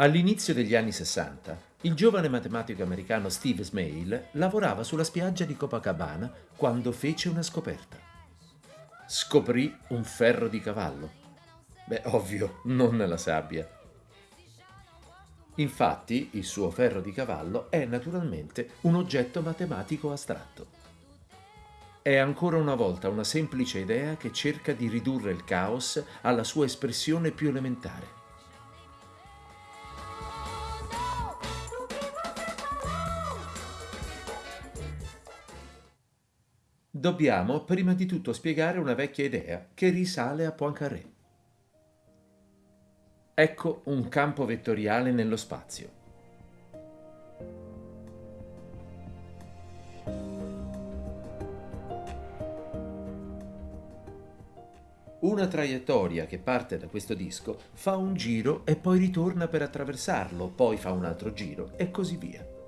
All'inizio degli anni 60, il giovane matematico americano Steve Smale lavorava sulla spiaggia di Copacabana quando fece una scoperta. Scoprì un ferro di cavallo. Beh, ovvio, non nella sabbia. Infatti, il suo ferro di cavallo è naturalmente un oggetto matematico astratto. È ancora una volta una semplice idea che cerca di ridurre il caos alla sua espressione più elementare. Dobbiamo prima di tutto spiegare una vecchia idea che risale a Poincaré. Ecco un campo vettoriale nello spazio. Una traiettoria che parte da questo disco fa un giro e poi ritorna per attraversarlo, poi fa un altro giro e così via.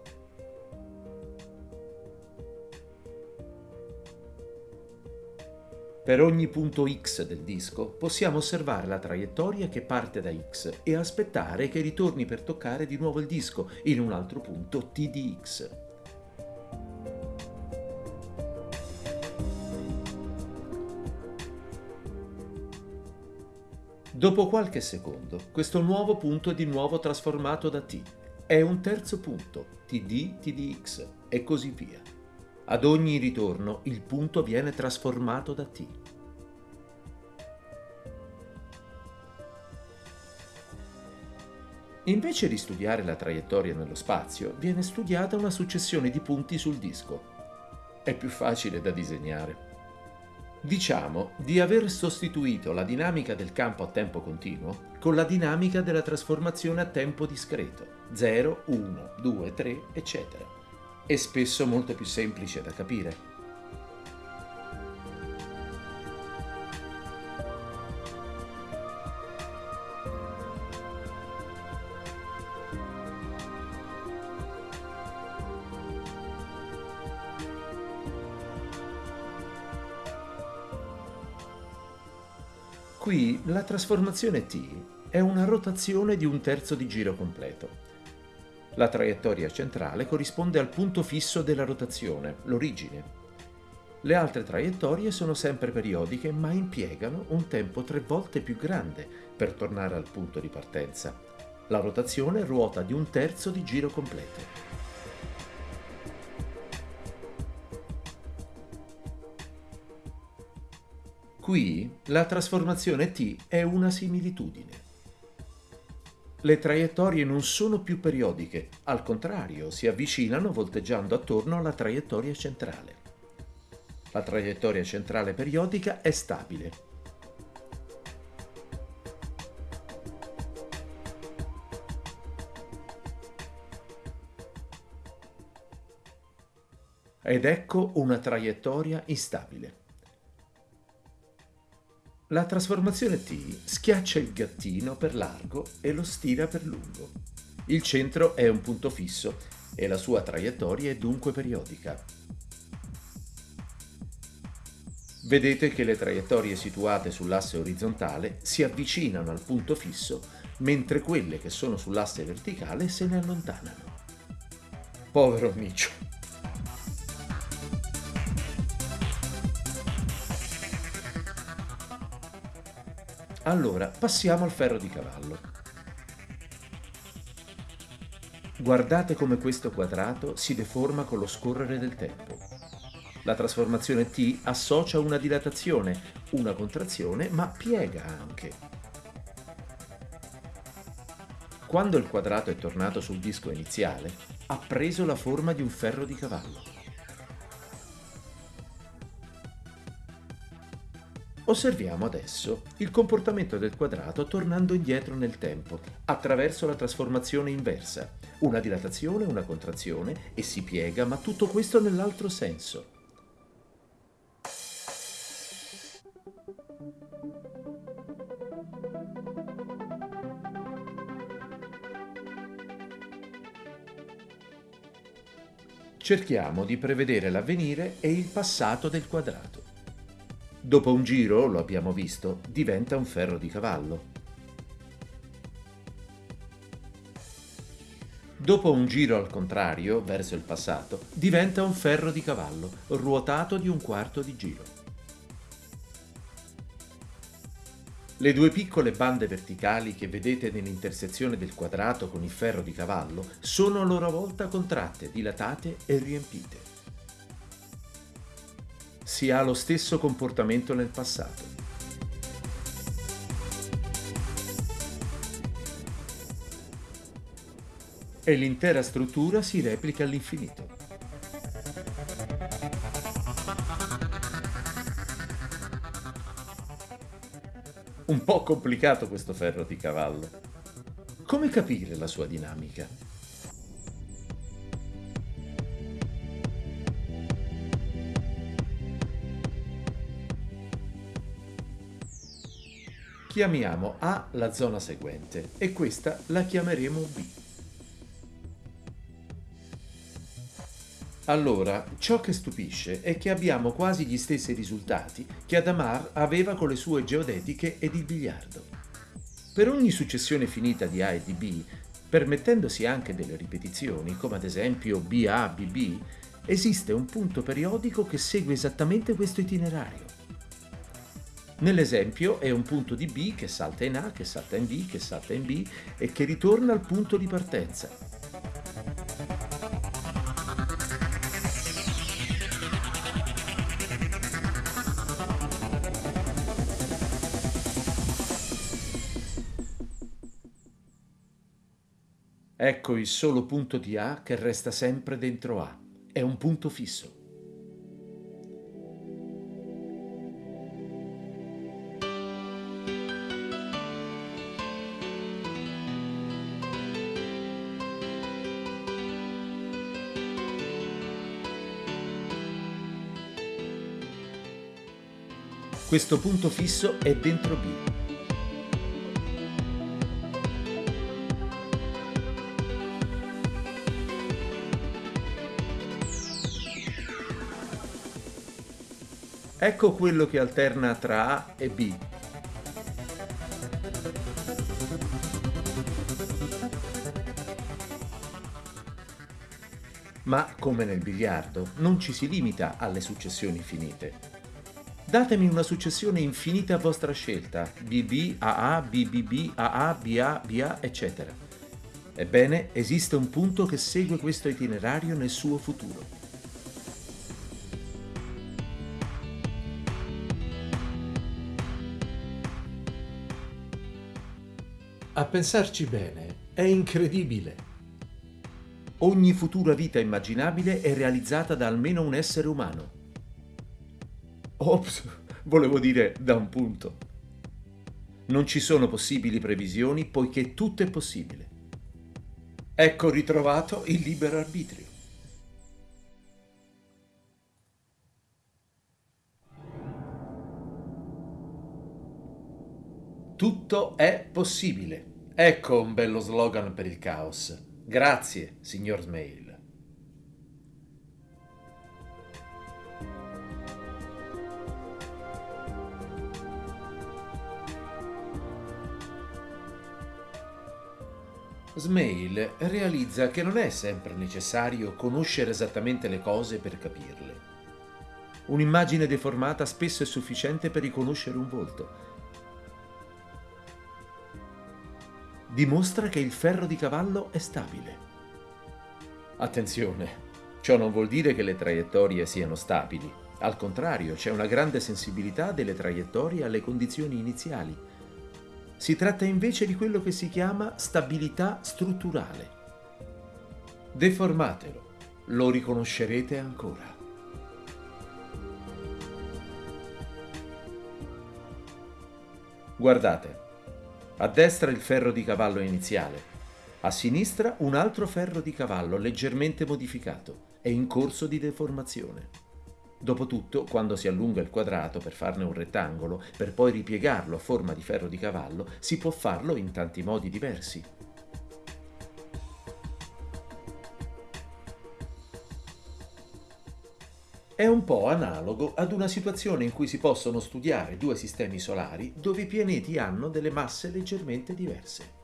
Per ogni punto x del disco possiamo osservare la traiettoria che parte da x e aspettare che ritorni per toccare di nuovo il disco in un altro punto t di x. Dopo qualche secondo, questo nuovo punto è di nuovo trasformato da t. È un terzo punto, td, tdx e così via. Ad ogni ritorno il punto viene trasformato da t. Invece di studiare la traiettoria nello spazio, viene studiata una successione di punti sul disco. È più facile da disegnare. Diciamo di aver sostituito la dinamica del campo a tempo continuo con la dinamica della trasformazione a tempo discreto, 0, 1, 2, 3, eccetera e spesso molto più semplice da capire. Qui la trasformazione t è una rotazione di un terzo di giro completo. La traiettoria centrale corrisponde al punto fisso della rotazione, l'origine. Le altre traiettorie sono sempre periodiche ma impiegano un tempo tre volte più grande per tornare al punto di partenza. La rotazione ruota di un terzo di giro completo. Qui la trasformazione t è una similitudine. Le traiettorie non sono più periodiche, al contrario, si avvicinano volteggiando attorno alla traiettoria centrale. La traiettoria centrale periodica è stabile. Ed ecco una traiettoria instabile. La trasformazione T schiaccia il gattino per largo e lo stira per lungo. Il centro è un punto fisso e la sua traiettoria è dunque periodica. Vedete che le traiettorie situate sull'asse orizzontale si avvicinano al punto fisso, mentre quelle che sono sull'asse verticale se ne allontanano. Povero Micio! Allora, passiamo al ferro di cavallo. Guardate come questo quadrato si deforma con lo scorrere del tempo. La trasformazione T associa una dilatazione, una contrazione, ma piega anche. Quando il quadrato è tornato sul disco iniziale, ha preso la forma di un ferro di cavallo. Osserviamo adesso il comportamento del quadrato tornando indietro nel tempo, attraverso la trasformazione inversa, una dilatazione, una contrazione e si piega, ma tutto questo nell'altro senso. Cerchiamo di prevedere l'avvenire e il passato del quadrato. Dopo un giro, lo abbiamo visto, diventa un ferro di cavallo. Dopo un giro al contrario, verso il passato, diventa un ferro di cavallo, ruotato di un quarto di giro. Le due piccole bande verticali che vedete nell'intersezione del quadrato con il ferro di cavallo sono a loro volta contratte, dilatate e riempite. Si ha lo stesso comportamento nel passato. e l'intera struttura si replica all'infinito. Un po' complicato questo ferro di cavallo. Come capire la sua dinamica? Chiamiamo A la zona seguente e questa la chiameremo B. Allora, ciò che stupisce è che abbiamo quasi gli stessi risultati che Adamar aveva con le sue geodetiche ed il biliardo. Per ogni successione finita di A e di B, permettendosi anche delle ripetizioni, come ad esempio BA, BB, esiste un punto periodico che segue esattamente questo itinerario. Nell'esempio è un punto di B che salta in A, che salta in B, che salta in B e che ritorna al punto di partenza. Ecco il solo punto di A che resta sempre dentro A. È un punto fisso. Questo punto fisso è dentro B. Ecco quello che alterna tra A e B. Ma, come nel biliardo, non ci si limita alle successioni finite. Datemi una successione infinita a vostra scelta, BB, AA, BBB, AA, BA, BA, eccetera. Ebbene, esiste un punto che segue questo itinerario nel suo futuro. A pensarci bene, è incredibile. Ogni futura vita immaginabile è realizzata da almeno un essere umano. Ops, volevo dire da un punto. Non ci sono possibili previsioni poiché tutto è possibile. Ecco ritrovato il libero arbitrio. Tutto è possibile. Ecco un bello slogan per il caos. Grazie, signor Smail. Smail realizza che non è sempre necessario conoscere esattamente le cose per capirle. Un'immagine deformata spesso è sufficiente per riconoscere un volto dimostra che il ferro di cavallo è stabile. Attenzione, ciò non vuol dire che le traiettorie siano stabili. Al contrario, c'è una grande sensibilità delle traiettorie alle condizioni iniziali. Si tratta invece di quello che si chiama stabilità strutturale. Deformatelo, lo riconoscerete ancora. Guardate, a destra il ferro di cavallo iniziale, a sinistra un altro ferro di cavallo leggermente modificato e in corso di deformazione. Dopotutto, quando si allunga il quadrato per farne un rettangolo, per poi ripiegarlo a forma di ferro di cavallo, si può farlo in tanti modi diversi. È un po' analogo ad una situazione in cui si possono studiare due sistemi solari dove i pianeti hanno delle masse leggermente diverse.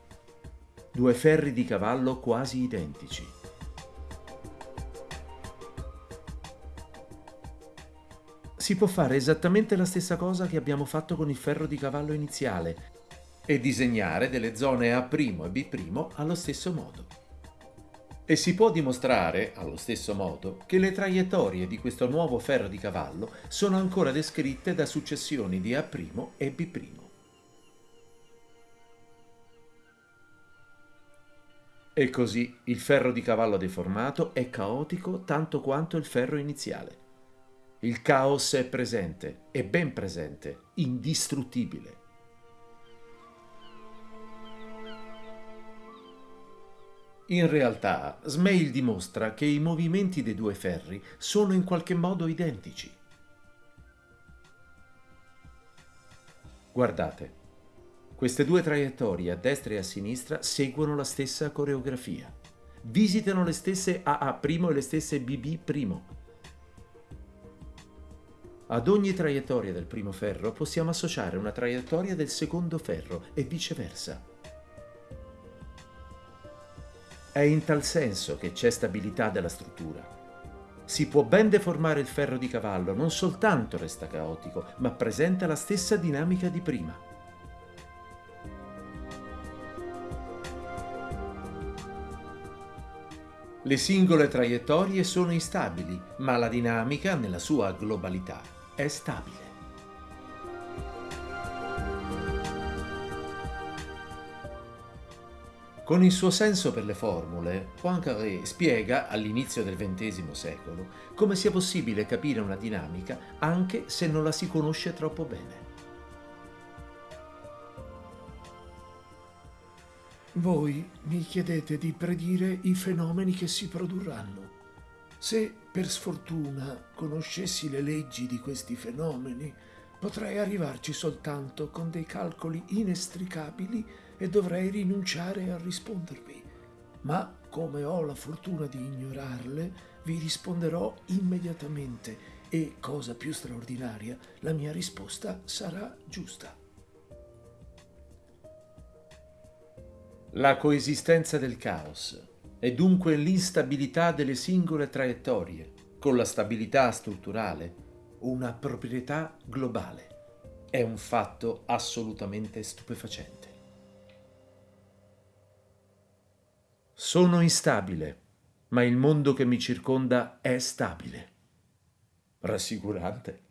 due ferri di cavallo quasi identici. Si può fare esattamente la stessa cosa che abbiamo fatto con il ferro di cavallo iniziale e disegnare delle zone A' e B' allo stesso modo. E si può dimostrare, allo stesso modo, che le traiettorie di questo nuovo ferro di cavallo sono ancora descritte da successioni di A' e B'. E così il ferro di cavallo deformato è caotico tanto quanto il ferro iniziale. Il caos è presente, è ben presente, indistruttibile. In realtà, Smail dimostra che i movimenti dei due ferri sono in qualche modo identici. Guardate, queste due traiettorie a destra e a sinistra seguono la stessa coreografia. Visitano le stesse AA' e le stesse BB'. Ad ogni traiettoria del primo ferro possiamo associare una traiettoria del secondo ferro e viceversa. È in tal senso che c'è stabilità della struttura. Si può ben deformare il ferro di cavallo, non soltanto resta caotico, ma presenta la stessa dinamica di prima. Le singole traiettorie sono instabili, ma la dinamica, nella sua globalità, è stabile. Con il suo senso per le formule, Poincaré spiega, all'inizio del XX secolo, come sia possibile capire una dinamica anche se non la si conosce troppo bene. Voi mi chiedete di predire i fenomeni che si produrranno. Se per sfortuna conoscessi le leggi di questi fenomeni, potrei arrivarci soltanto con dei calcoli inestricabili e dovrei rinunciare a rispondervi. Ma come ho la fortuna di ignorarle, vi risponderò immediatamente e, cosa più straordinaria, la mia risposta sarà giusta. La coesistenza del caos è dunque l'instabilità delle singole traiettorie, con la stabilità strutturale, una proprietà globale. È un fatto assolutamente stupefacente. Sono instabile, ma il mondo che mi circonda è stabile. Rassicurante.